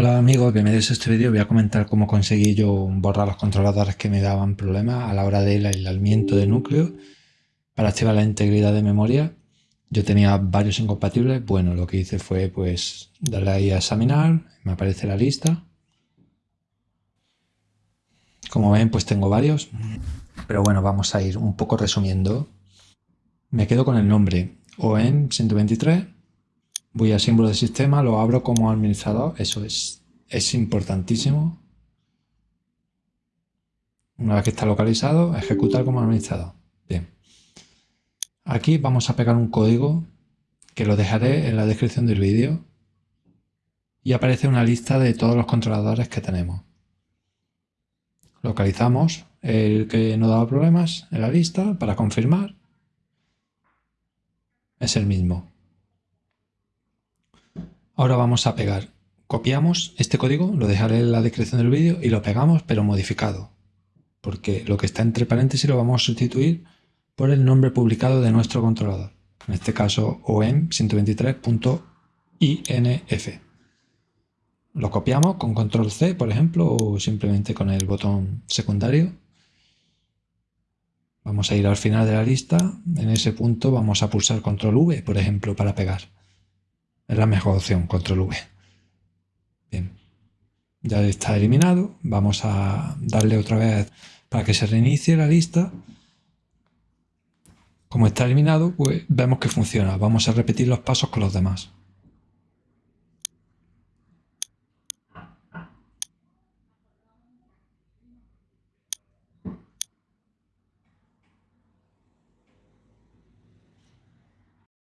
Hola amigos, bienvenidos a este vídeo. Voy a comentar cómo conseguí yo borrar los controladores que me daban problemas a la hora del aislamiento de núcleo para activar la integridad de memoria. Yo tenía varios incompatibles. Bueno, lo que hice fue pues darle ahí a examinar, me aparece la lista. Como ven, pues tengo varios. Pero bueno, vamos a ir un poco resumiendo. Me quedo con el nombre OEM 123 voy a símbolo de sistema, lo abro como administrador, eso es, es importantísimo. Una vez que está localizado, ejecutar como administrador. Bien. Aquí vamos a pegar un código que lo dejaré en la descripción del vídeo y aparece una lista de todos los controladores que tenemos. Localizamos el que no daba problemas en la lista para confirmar. Es el mismo. Ahora vamos a pegar. Copiamos este código, lo dejaré en la descripción del vídeo y lo pegamos pero modificado. Porque lo que está entre paréntesis lo vamos a sustituir por el nombre publicado de nuestro controlador. En este caso OM123.inf. Lo copiamos con control C, por ejemplo, o simplemente con el botón secundario. Vamos a ir al final de la lista. En ese punto vamos a pulsar control V, por ejemplo, para pegar. Es la mejor opción, control V. Bien, ya está eliminado. Vamos a darle otra vez para que se reinicie la lista. Como está eliminado, pues vemos que funciona. Vamos a repetir los pasos con los demás.